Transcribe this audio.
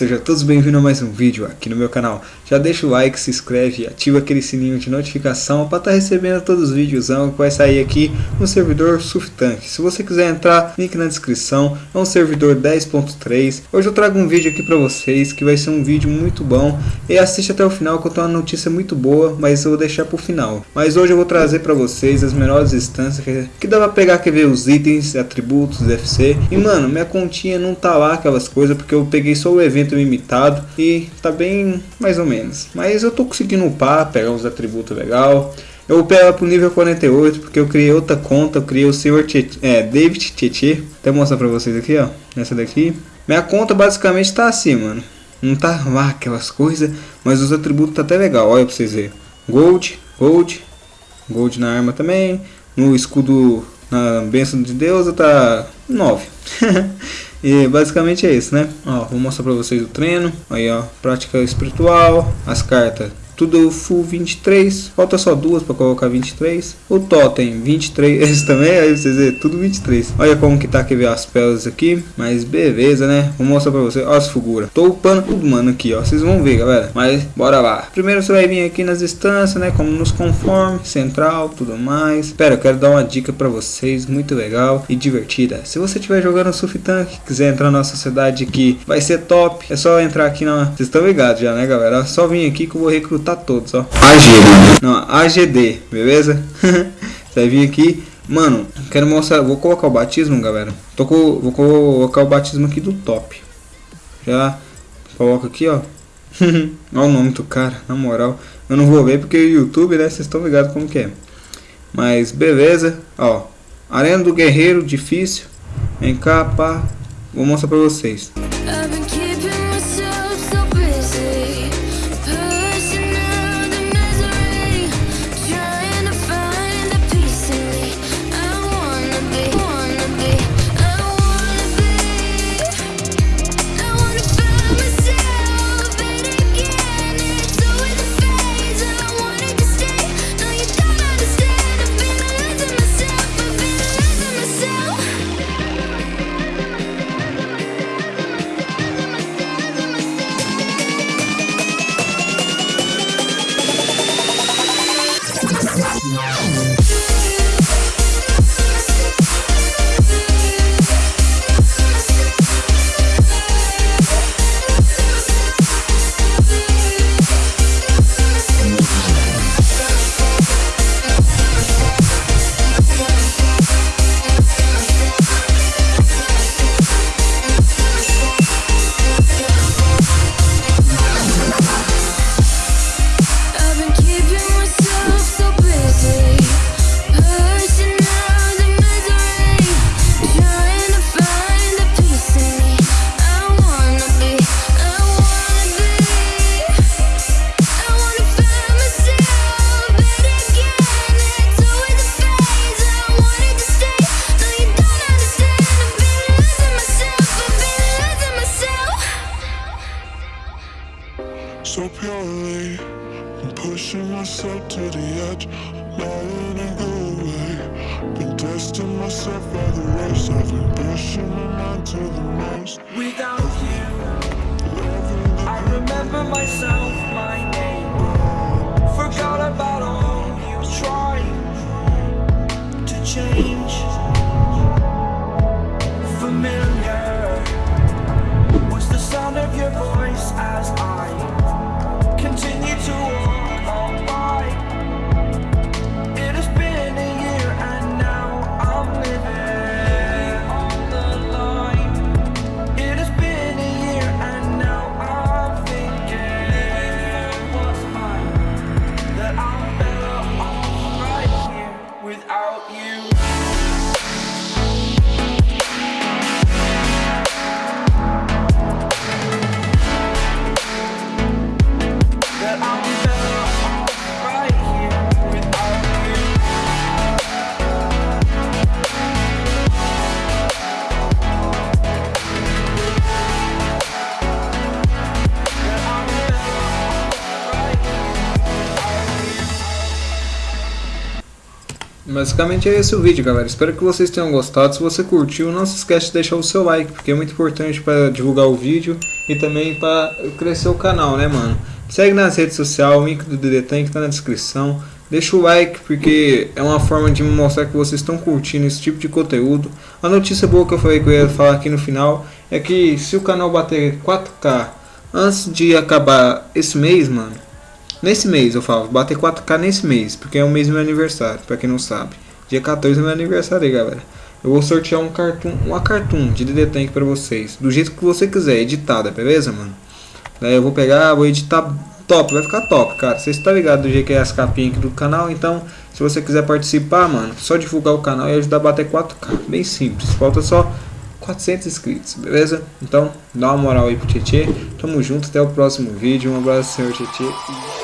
Sejam todos bem-vindos a mais um vídeo aqui no meu canal. Já deixa o like, se inscreve e ativa aquele sininho de notificação para estar tá recebendo todos os vídeos que vai sair aqui no servidor Suftank. Se você quiser entrar, link na descrição. É um servidor 10.3. Hoje eu trago um vídeo aqui para vocês que vai ser um vídeo muito bom. E assiste até o final que eu tenho uma notícia muito boa, mas eu vou deixar para o final. Mas hoje eu vou trazer para vocês as melhores instâncias que, que dá para pegar, quer ver os itens, atributos, FC. E mano, minha continha não tá lá aquelas coisas porque eu peguei só o evento limitado e tá bem mais ou menos. Mas eu tô conseguindo upar, pegar uns atributos legal. Eu upei ela pro nível 48 porque eu criei outra conta, eu criei o Tietê, é, David Tietê. Até mostrar pra vocês aqui, ó, nessa daqui. Minha conta basicamente tá assim, mano. Não tá lá aquelas coisas, mas os atributos tá até legal, olha pra vocês verem. Gold, Gold, Gold na arma também. No escudo, na bênção de Deus, tá 9. E basicamente é isso, né? Ó, vou mostrar pra vocês o treino. Aí, ó, prática espiritual, as cartas tudo full 23, falta só duas para colocar 23. O totem 23, esse também, aí vocês verem, tudo 23. Olha como que tá, quer ver as peles aqui, mas beleza, né? Vou mostrar para vocês, olha as figuras. Tô upando tudo, mano, aqui, ó, vocês vão ver, galera. Mas bora lá. Primeiro você vai vir aqui nas instâncias, né, como nos conforme, central, tudo mais. Espera, eu quero dar uma dica para vocês, muito legal e divertida. Se você estiver jogando Surf Tank, quiser entrar na sociedade que vai ser top, é só entrar aqui na... Vocês estão ligados já, né, galera? É só vir aqui que eu vou recrutar tá todos, ó. AGD. Não, AGD, beleza? Você vai vir aqui. Mano, quero mostrar. Vou colocar o batismo, galera. Tô com, vou colocar o batismo aqui do top. Já coloca aqui, ó. Olha o nome do cara, na moral. Eu não vou ver porque o YouTube, né? Vocês estão ligados como que é. Mas beleza, ó. Arena do Guerreiro, difícil. Vem cá, pá. Vou mostrar pra vocês. So purely. I'm pushing myself to the edge not and go away. Been testing myself by the race I've been pushing my mind to the most Without you I remember myself, my name. Forgot about all you tried To change Basicamente é esse o vídeo, galera. Espero que vocês tenham gostado. Se você curtiu, não se esquece de deixar o seu like, porque é muito importante para divulgar o vídeo e também para crescer o canal, né, mano? Segue nas redes sociais, o link do DD Tank tá na descrição. Deixa o like, porque é uma forma de me mostrar que vocês estão curtindo esse tipo de conteúdo. A notícia boa que eu falei que eu ia falar aqui no final é que se o canal bater 4K antes de acabar esse mês, mano, Nesse mês eu falo, bater 4K nesse mês, porque é o mês do meu aniversário, pra quem não sabe. Dia 14 é meu aniversário aí, galera. Eu vou sortear um cartoon, uma cartoon de DD Tank pra vocês, do jeito que você quiser, editada, beleza, mano? Daí eu vou pegar, vou editar top, vai ficar top, cara. Vocês estão ligados do jeito que é as capinhas aqui do canal, então se você quiser participar, mano, só divulgar o canal e ajudar a bater 4K. Bem simples, falta só 400 inscritos, beleza? Então, dá uma moral aí pro Tietê. Tamo junto, até o próximo vídeo. Um abraço, senhor Tietê.